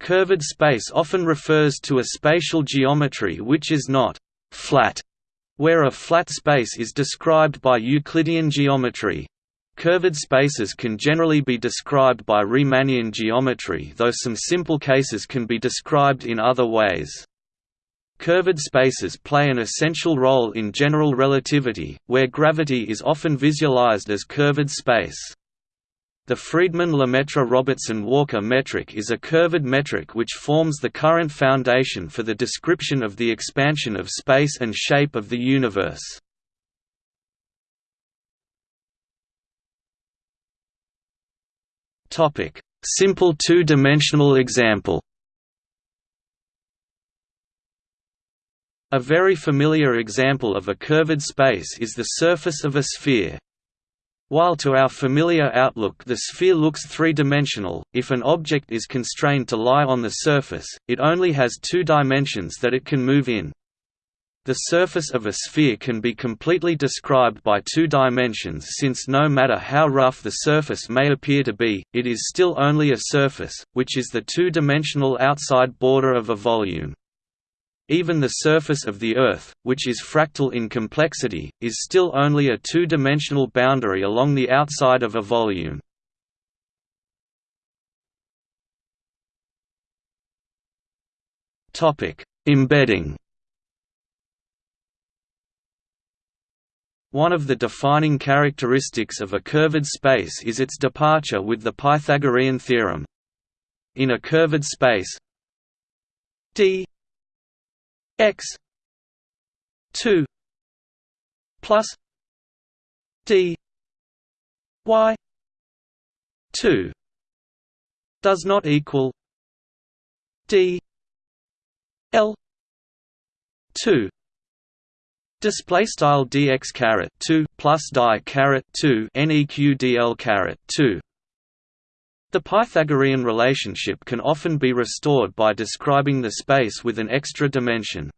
Curved space often refers to a spatial geometry which is not «flat», where a flat space is described by Euclidean geometry. Curved spaces can generally be described by Riemannian geometry though some simple cases can be described in other ways. Curved spaces play an essential role in general relativity, where gravity is often visualized as curved space. The Friedmann-Lemaitre-Robertson-Walker metric is a curved metric which forms the current foundation for the description of the expansion of space and shape of the universe. Simple two-dimensional example A very familiar example of a curved space is the surface of a sphere. While to our familiar outlook the sphere looks three-dimensional, if an object is constrained to lie on the surface, it only has two dimensions that it can move in. The surface of a sphere can be completely described by two dimensions since no matter how rough the surface may appear to be, it is still only a surface, which is the two-dimensional outside border of a volume. Even the surface of the Earth, which is fractal in complexity, is still only a two-dimensional boundary along the outside of a volume. Embedding One of the defining characteristics of a curved space is its departure with the Pythagorean theorem. In a curved space d x 2 plus d y 2 does not equal d l 2 Display style dx caret two plus die caret two neq dl caret two. The Pythagorean relationship can often be restored by describing the space with an extra dimension.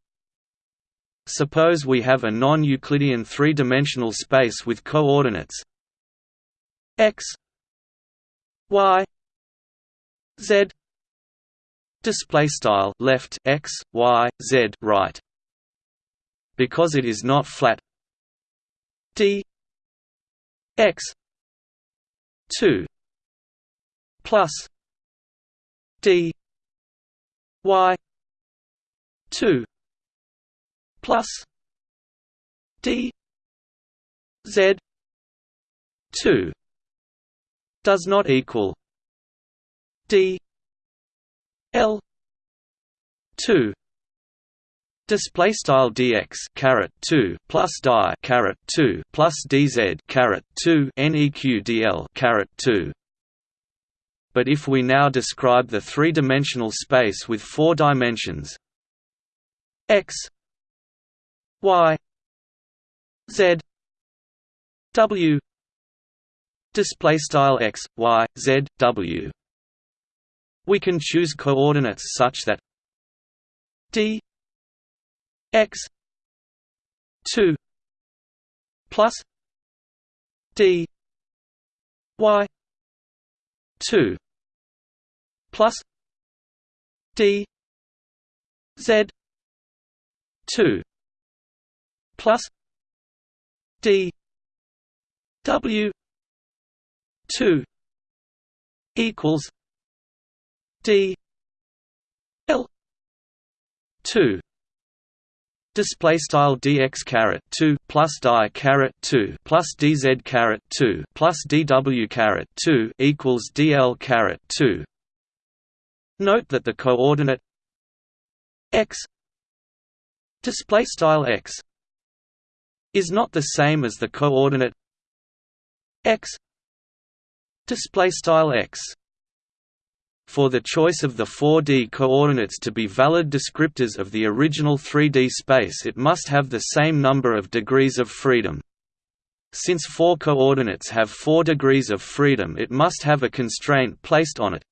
Suppose we have a non-Euclidean three-dimensional space with coordinates x, y, z. Display style left x, y, z, right. Because it is not flat, d x two plus d y 2 plus d z 2 does not equal d l 2 Display style dx caret two plus die caret two plus dz caret two neq dl caret two but if we now describe the three-dimensional space with four dimensions x y z w display style x y z w we can choose coordinates such that d x 2 plus d y 2 plus d z 2 plus d w 2 equals d l 2 Display style dx caret two plus die caret two plus dz caret two plus dw caret two equals dl caret two. Note that the coordinate x display style x is not the same as the coordinate x display style x for the choice of the 4D coordinates to be valid descriptors of the original 3D space it must have the same number of degrees of freedom. Since four coordinates have four degrees of freedom it must have a constraint placed on it.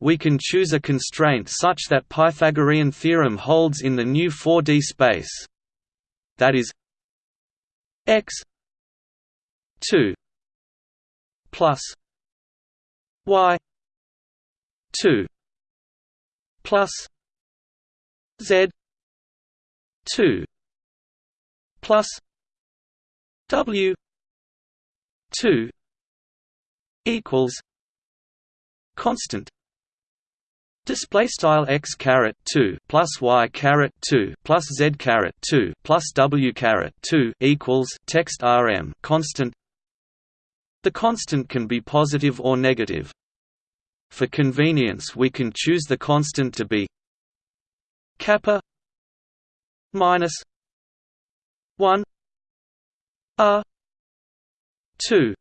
We can choose a constraint such that Pythagorean theorem holds in the new 4D space. That is x 2 plus y 2 plus z 2 plus w 2 equals constant Display style x caret two plus y caret two plus z caret two plus w caret two equals text rm constant. The constant can be positive or negative. For convenience, we can choose the constant to be kappa minus one r two.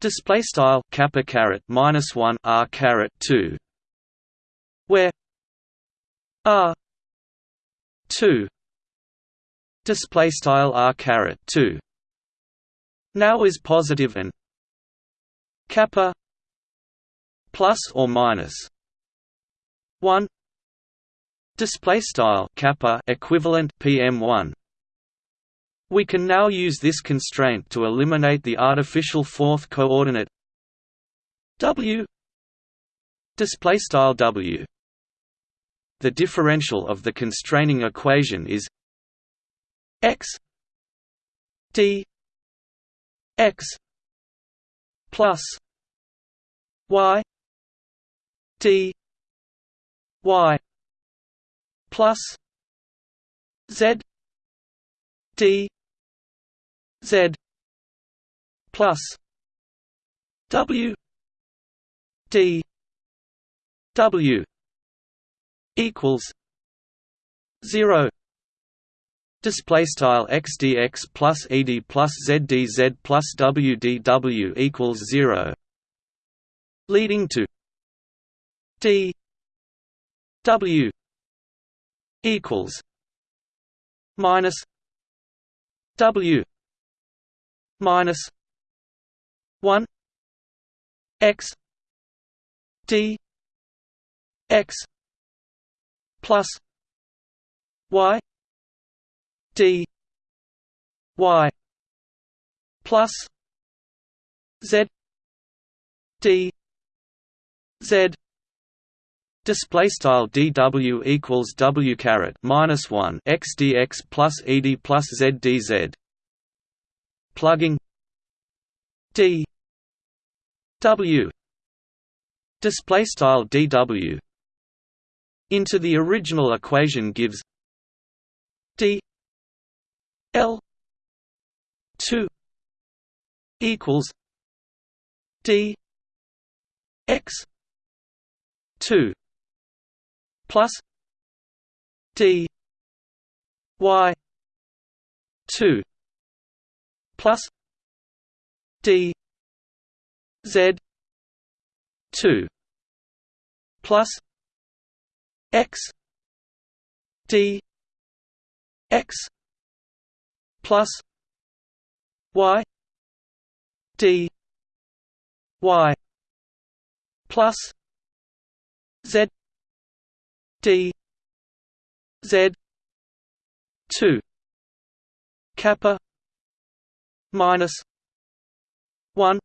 Display style kappa caret minus one r caret two where r 2 display style r caret 2 now is positive and kappa plus or minus 1 display style kappa equivalent pm1 we can now use this constraint to eliminate the artificial fourth coordinate w. Display style w. The differential of the constraining equation is x d x plus y d y plus z d z plus w d w equals 0 display style xdx plus ed plus zdz plus wdw equals 0 leading to d w equals minus w minus 1 x d x plus y d y plus z d z Display style dw equals w caret minus one x dx plus ed plus z dz. Plugging. D w. Display style dw into the original equation gives d l 2 equals d x 2 plus d y 2 plus d z 2 plus x d x plus y d y plus z d z 2 kappa minus 1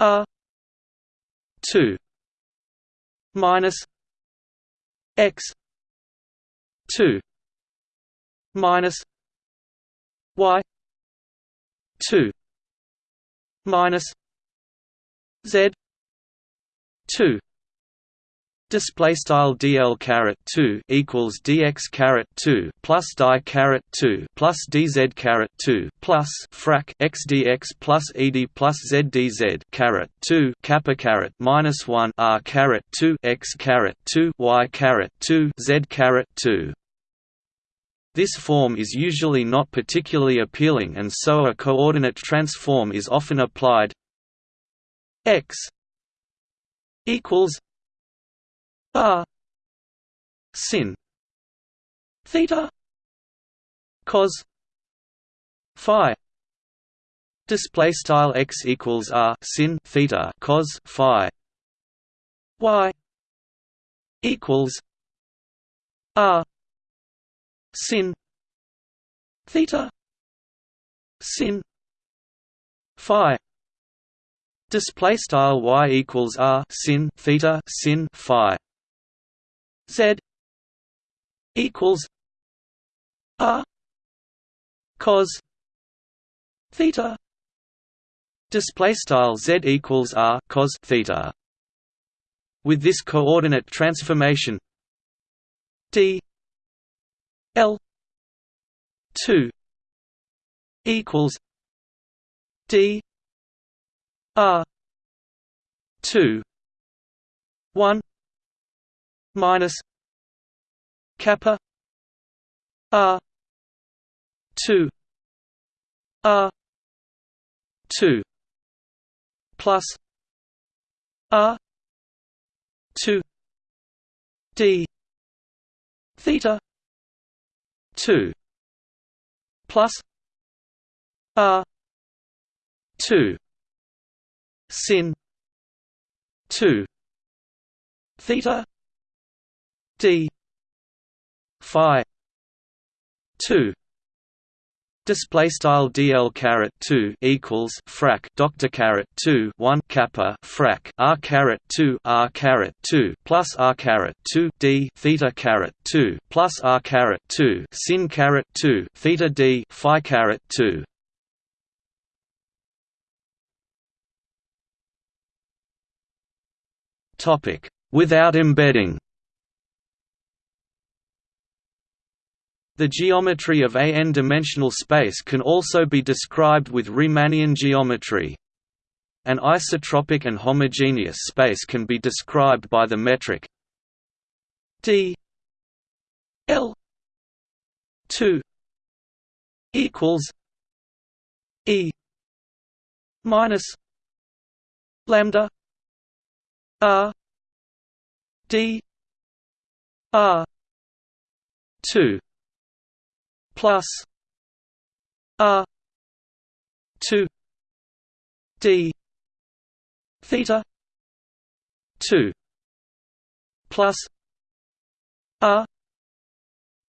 r 2 minus x 2 minus y 2 minus z 2 Display style dl caret two equals dx caret two plus die caret two plus dz caret two plus frac x dx plus ed plus z dz caret two kappa caret minus one r caret two x caret two y caret two z caret two. This form is usually not particularly appealing, and so a coordinate transform is often applied. x equals r sin theta cos phi display style x equals r sin theta cos phi y equals r sin theta sin phi display style y equals r sin theta sin phi Z equals R cos theta. Display style Z equals R cos theta. With this coordinate transformation d L two equals D R two one minus kappa R two R two plus R two D theta two plus R two sin two theta D Phi two Display style DL caret two equals frac Doctor caret two one kappa frac R caret two R caret two plus R caret two D theta caret two plus R caret two sin caret two theta D Phi caret two. Topic. Without embedding The geometry of a n-dimensional space can also be described with Riemannian geometry. An isotropic and homogeneous space can be described by the metric d l 2 equals e minus lambda r d r 2 plus R two D theta two plus R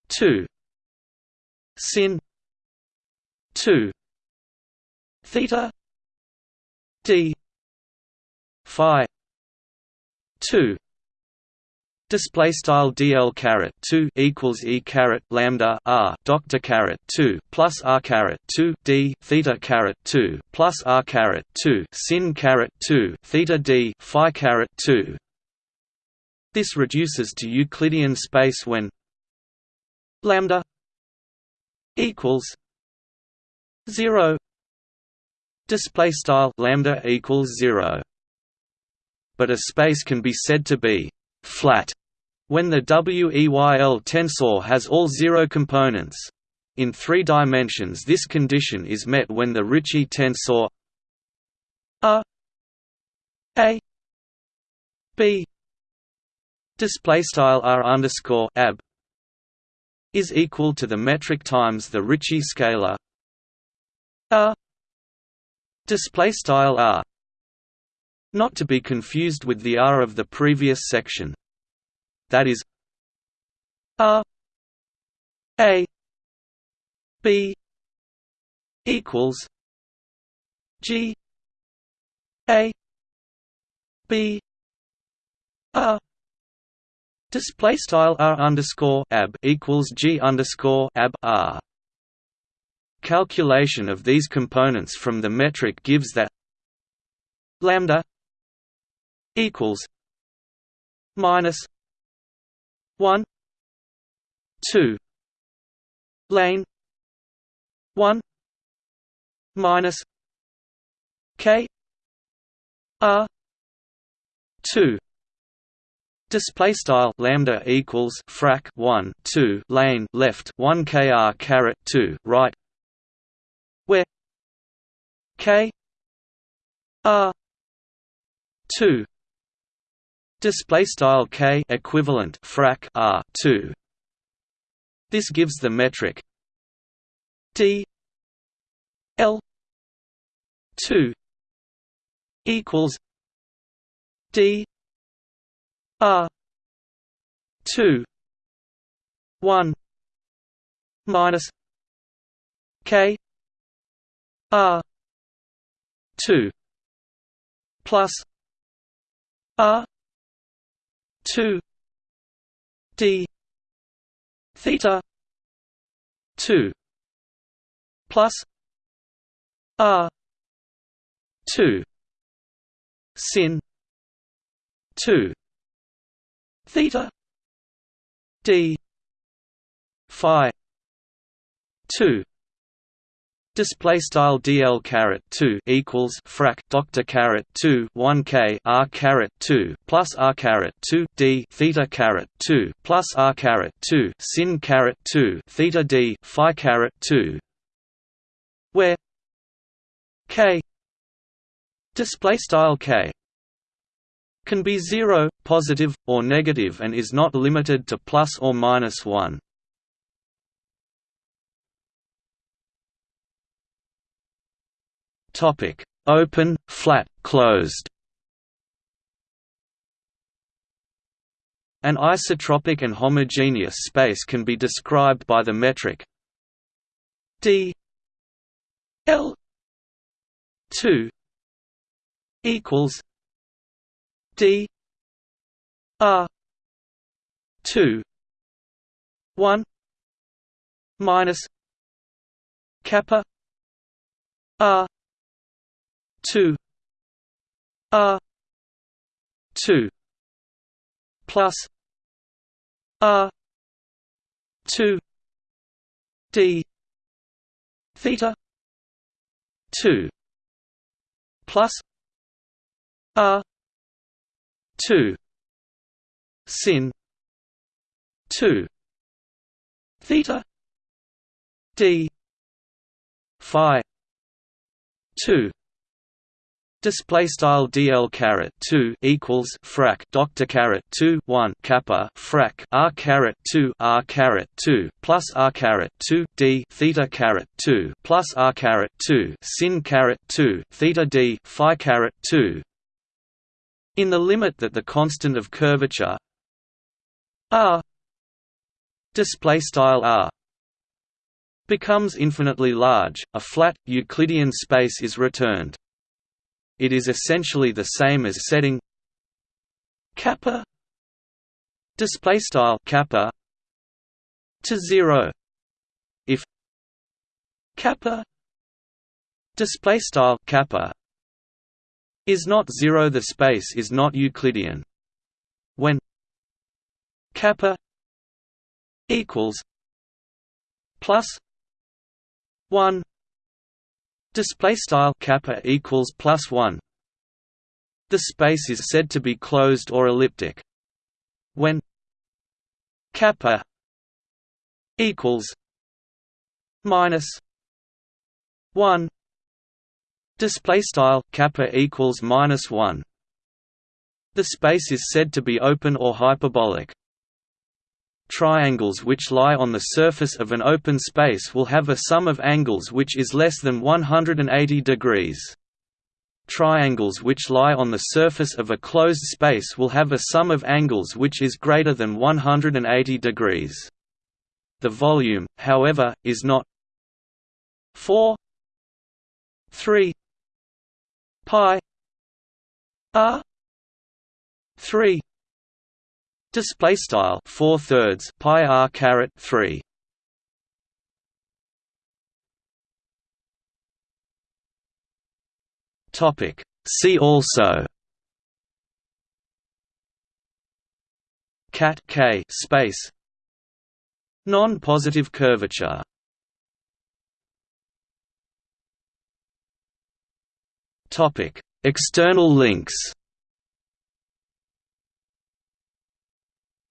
two sin two theta D Phi two Display style dl caret two equals e caret lambda r doctor caret two plus r caret two d theta caret two plus r caret two sin caret two theta d phi caret two. This reduces to Euclidean space when lambda equals zero. Display style lambda equals zero. But a space can be said to be flat when the WEYL tensor has all zero components. In three dimensions this condition is met when the Ricci tensor R A B display style R underscore ab is equal to the metric times the Ricci scalar R display style R not to be confused with the R of the previous section that is R A B equals G A B R Display style R underscore ab equals G underscore ab R. Calculation of these components from the metric gives that lambda equals minus 1 2 lane. 1 minus. K. R. 2 Display style lambda equals frac 1 2 lane left 1 kr caret 2 right. Where? K. R. 2 display style k equivalent frac r 2 this gives the metric d l 2 equals d r 2 1 minus k r 2 plus r two d theta 2 plus r 2 sin 2 theta d phi 2 Display style dl caret two equals frac doctor caret two one k r caret two plus r caret two d theta caret two plus r caret two sin caret two theta d phi caret two, where k display style k can be zero, positive, or negative, and is not limited to plus or minus one. Topic: Open, flat, closed. An isotropic and homogeneous space can be described by the metric d l 2 equals d r 2 1 minus kappa r two R two plus R two D theta two plus R two sin two theta D phi two Display style dl caret two equals frac. Doctor caret two one kappa frac. R caret two r caret two plus r caret two d theta caret two plus r caret two sin caret two theta d phi caret two. In the limit that the constant of curvature r display style r becomes infinitely large, a flat Euclidean space is returned it is essentially the same as setting kappa display style kappa to 0 if kappa display style kappa is not 0 the space is not euclidean. When kappa equals plus 1 Display style kappa equals plus one. The space is said to be closed or elliptic. When kappa equals minus one. Display style kappa equals minus one. The space is said to be open or hyperbolic. Triangles which lie on the surface of an open space will have a sum of angles which is less than 180 degrees. Triangles which lie on the surface of a closed space will have a sum of angles which is greater than 180 degrees. The volume, however, is not 4 3 pi r 3 Display style four thirds pi r caret three. Topic. See also. Cat K space. Non-positive curvature. Topic. External links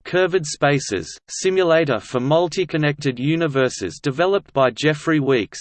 Curved Spaces, simulator for multi-connected universes developed by Jeffrey Weeks